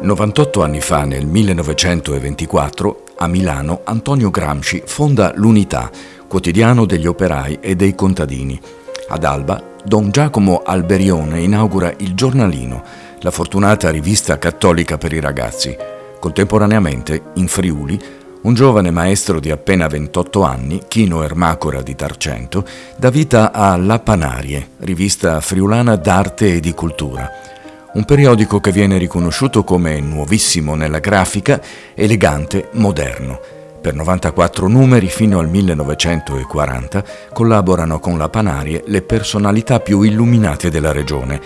98 anni fa, nel 1924, a Milano, Antonio Gramsci fonda l'Unità, quotidiano degli operai e dei contadini. Ad Alba, Don Giacomo Alberione inaugura il Giornalino, la fortunata rivista cattolica per i ragazzi. Contemporaneamente, in Friuli, un giovane maestro di appena 28 anni, Chino Ermacora di Tarcento, dà vita a La Panarie, rivista friulana d'arte e di cultura un periodico che viene riconosciuto come nuovissimo nella grafica, elegante, moderno. Per 94 numeri fino al 1940 collaborano con la Panarie le personalità più illuminate della regione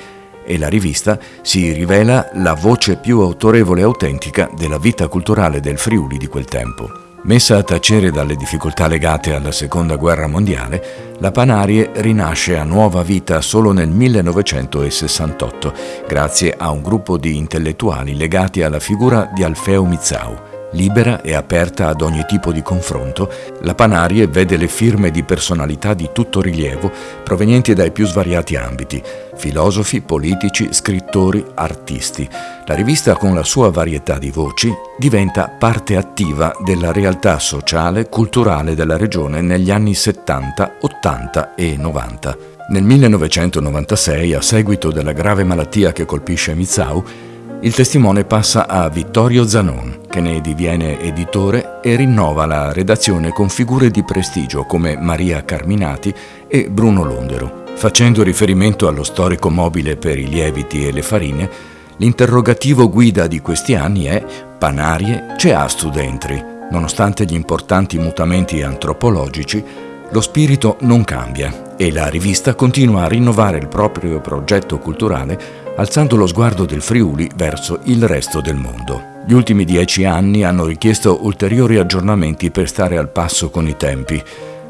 e la rivista si rivela la voce più autorevole e autentica della vita culturale del Friuli di quel tempo. Messa a tacere dalle difficoltà legate alla Seconda Guerra Mondiale, la Panarie rinasce a nuova vita solo nel 1968, grazie a un gruppo di intellettuali legati alla figura di Alfeo Mizzau. Libera e aperta ad ogni tipo di confronto, la Panarie vede le firme di personalità di tutto rilievo provenienti dai più svariati ambiti, filosofi, politici, scrittori, artisti. La rivista con la sua varietà di voci diventa parte attiva della realtà sociale, culturale della regione negli anni 70, 80 e 90. Nel 1996, a seguito della grave malattia che colpisce Mizau, il testimone passa a Vittorio Zanon, che ne diviene editore e rinnova la redazione con figure di prestigio come Maria Carminati e Bruno Londero. Facendo riferimento allo storico mobile per i lieviti e le farine, l'interrogativo guida di questi anni è Panarie c'è astu dentri. Nonostante gli importanti mutamenti antropologici, lo spirito non cambia e la rivista continua a rinnovare il proprio progetto culturale alzando lo sguardo del Friuli verso il resto del mondo. Gli ultimi dieci anni hanno richiesto ulteriori aggiornamenti per stare al passo con i tempi.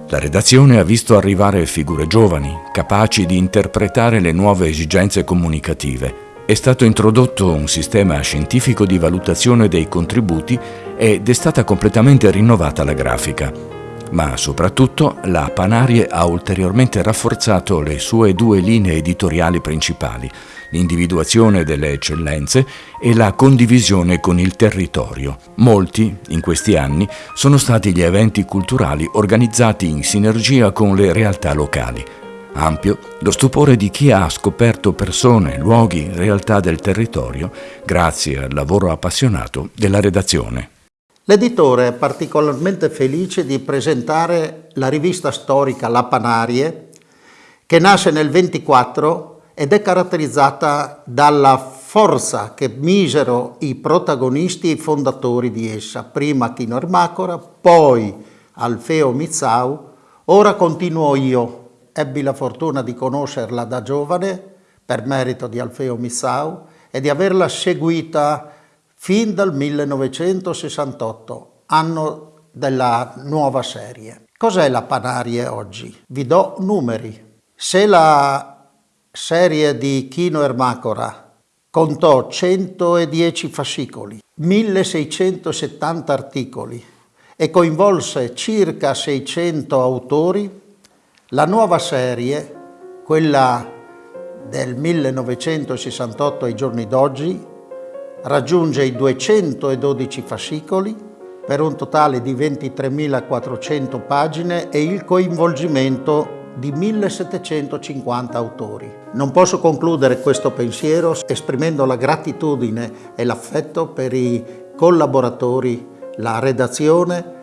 La redazione ha visto arrivare figure giovani, capaci di interpretare le nuove esigenze comunicative. È stato introdotto un sistema scientifico di valutazione dei contributi ed è stata completamente rinnovata la grafica. Ma soprattutto la Panarie ha ulteriormente rafforzato le sue due linee editoriali principali, l'individuazione delle eccellenze e la condivisione con il territorio. Molti, in questi anni, sono stati gli eventi culturali organizzati in sinergia con le realtà locali. Ampio lo stupore di chi ha scoperto persone, luoghi, realtà del territorio grazie al lavoro appassionato della redazione. L'editore è particolarmente felice di presentare la rivista storica La Panarie, che nasce nel 24 ed è caratterizzata dalla forza che misero i protagonisti e i fondatori di essa, prima Chino Ermacora, poi Alfeo Mizzau, ora continuo io. Ebbi la fortuna di conoscerla da giovane, per merito di Alfeo Mizzau, e di averla seguita fin dal 1968, anno della nuova serie. Cos'è la Panarie oggi? Vi do numeri. Se la serie di Chino Ermacora contò 110 fascicoli, 1670 articoli e coinvolse circa 600 autori, la nuova serie, quella del 1968 ai giorni d'oggi, raggiunge i 212 fascicoli per un totale di 23.400 pagine e il coinvolgimento di 1750 autori. Non posso concludere questo pensiero esprimendo la gratitudine e l'affetto per i collaboratori, la redazione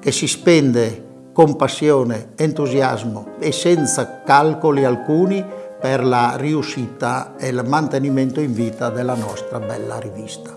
che si spende con passione, entusiasmo e senza calcoli alcuni per la riuscita e il mantenimento in vita della nostra bella rivista.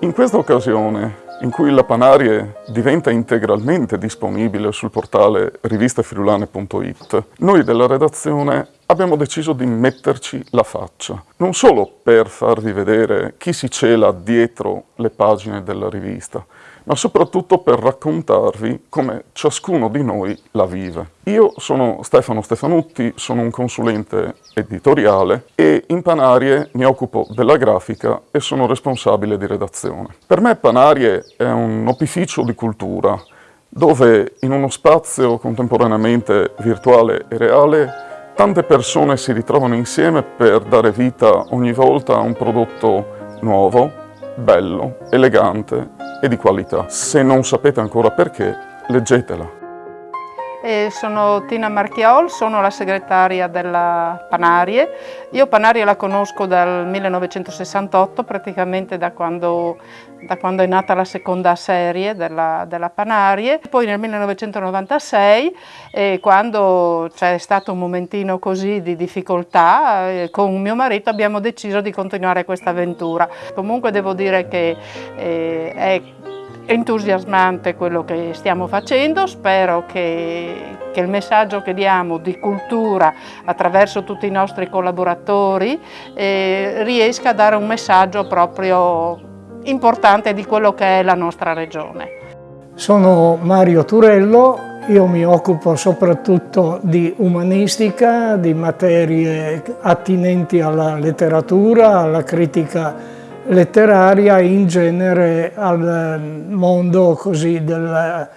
In questa occasione in cui la Panarie diventa integralmente disponibile sul portale rivistefriulane.it, noi della redazione abbiamo deciso di metterci la faccia, non solo per farvi vedere chi si cela dietro le pagine della rivista, ma soprattutto per raccontarvi come ciascuno di noi la vive. Io sono Stefano Stefanutti, sono un consulente editoriale e in Panarie mi occupo della grafica e sono responsabile di redazione. Per me Panarie è un opificio di cultura, dove in uno spazio contemporaneamente virtuale e reale tante persone si ritrovano insieme per dare vita ogni volta a un prodotto nuovo, bello, elegante e di qualità. Se non sapete ancora perché, leggetela. E sono Tina Marchiol, sono la segretaria della Panarie. Io Panarie la conosco dal 1968, praticamente da quando, da quando è nata la seconda serie della, della Panarie. Poi nel 1996, eh, quando c'è stato un momentino così di difficoltà, eh, con mio marito abbiamo deciso di continuare questa avventura. Comunque devo dire che eh, è entusiasmante quello che stiamo facendo, spero che, che, il messaggio che diamo di cultura attraverso tutti i nostri collaboratori eh, riesca a dare un messaggio proprio importante di quello che è la nostra regione. Sono Mario Turello, io mi occupo soprattutto di umanistica, di materie attinenti alla letteratura, alla critica letteraria in genere al mondo così della,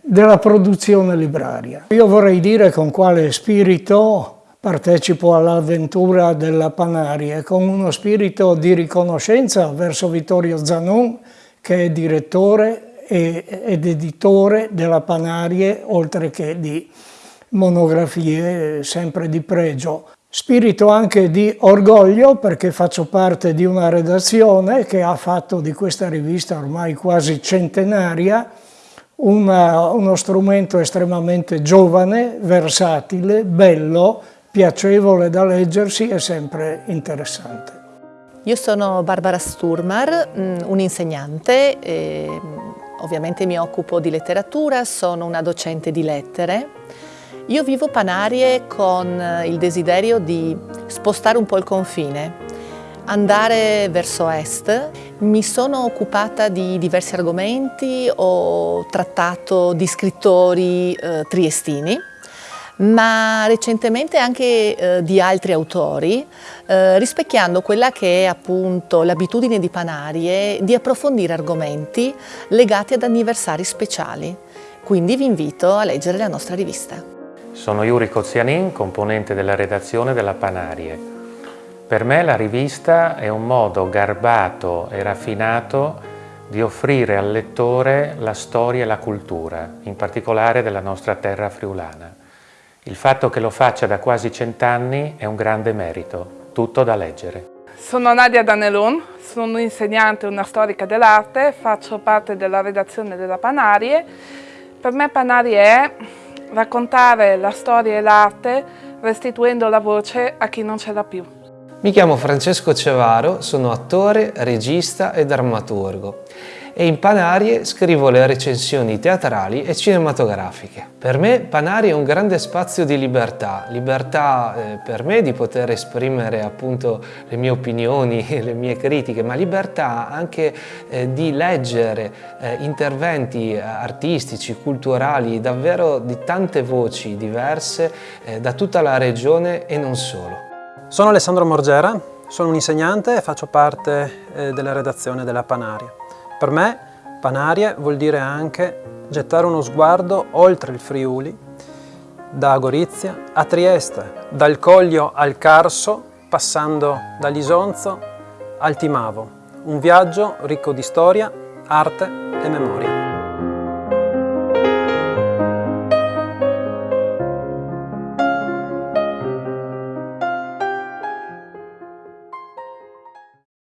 della produzione libraria. Io vorrei dire con quale spirito partecipo all'avventura della Panarie, con uno spirito di riconoscenza verso Vittorio Zanon, che è direttore ed editore della Panarie, oltre che di monografie sempre di pregio. Spirito anche di orgoglio perché faccio parte di una redazione che ha fatto di questa rivista ormai quasi centenaria una, uno strumento estremamente giovane, versatile, bello, piacevole da leggersi e sempre interessante. Io sono Barbara Sturmar, mm, un'insegnante, ovviamente mi occupo di letteratura, sono una docente di lettere io vivo Panarie con eh, il desiderio di spostare un po' il confine, andare verso est. Mi sono occupata di diversi argomenti, ho trattato di scrittori eh, triestini, ma recentemente anche eh, di altri autori, eh, rispecchiando quella che è appunto l'abitudine di Panarie di approfondire argomenti legati ad anniversari speciali. Quindi vi invito a leggere la nostra rivista. Sono Yuri Kozianin, componente della redazione della Panarie. Per me la rivista è un modo garbato e raffinato di offrire al lettore la storia e la cultura, in particolare della nostra terra friulana. Il fatto che lo faccia da quasi cent'anni è un grande merito, tutto da leggere. Sono Nadia Danelun, sono insegnante e una storica dell'arte, faccio parte della redazione della Panarie. Per me Panarie è raccontare la storia e l'arte restituendo la voce a chi non ce l'ha più. Mi chiamo Francesco Cevaro, sono attore, regista e drammaturgo e in Panarie scrivo le recensioni teatrali e cinematografiche. Per me Panarie è un grande spazio di libertà, libertà eh, per me di poter esprimere appunto le mie opinioni, le mie critiche, ma libertà anche eh, di leggere eh, interventi artistici, culturali, davvero di tante voci diverse eh, da tutta la regione e non solo. Sono Alessandro Morgera, sono un insegnante e faccio parte eh, della redazione della Panaria. Per me Panarie vuol dire anche gettare uno sguardo oltre il Friuli, da Gorizia a Trieste, dal Coglio al Carso, passando dall'Isonzo al Timavo. Un viaggio ricco di storia, arte e memoria.